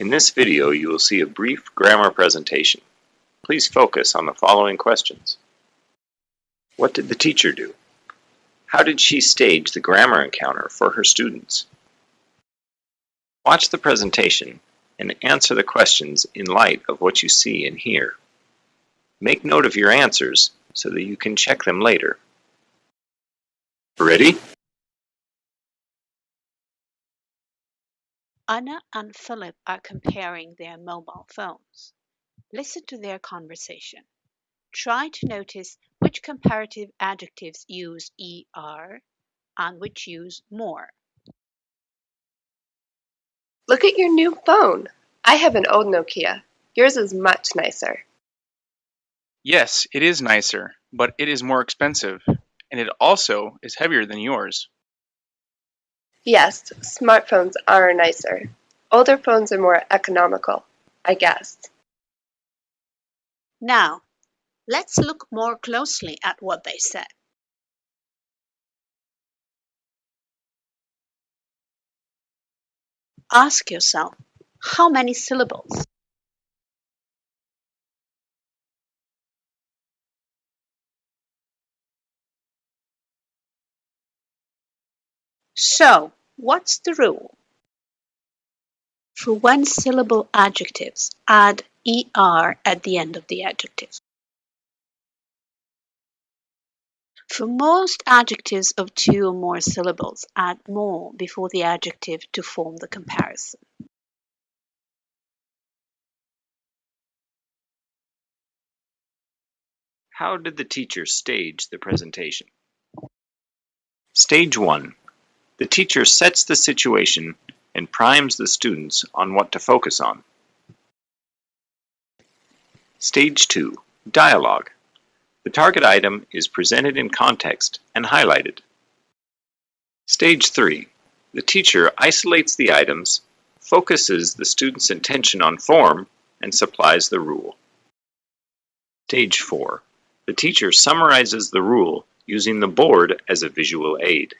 In this video, you will see a brief grammar presentation. Please focus on the following questions. What did the teacher do? How did she stage the grammar encounter for her students? Watch the presentation and answer the questions in light of what you see and hear. Make note of your answers so that you can check them later. Ready? Anna and Philip are comparing their mobile phones. Listen to their conversation. Try to notice which comparative adjectives use er and which use more. Look at your new phone. I have an old Nokia. Yours is much nicer. Yes, it is nicer, but it is more expensive, and it also is heavier than yours. Yes, smartphones are nicer. Older phones are more economical, I guess. Now, let's look more closely at what they said. Ask yourself, how many syllables? So, what's the rule? For one syllable adjectives, add er at the end of the adjective. For most adjectives of two or more syllables, add more before the adjective to form the comparison. How did the teacher stage the presentation? Stage 1. The teacher sets the situation and primes the students on what to focus on. Stage 2. Dialogue. The target item is presented in context and highlighted. Stage 3. The teacher isolates the items, focuses the student's attention on form, and supplies the rule. Stage 4. The teacher summarizes the rule using the board as a visual aid.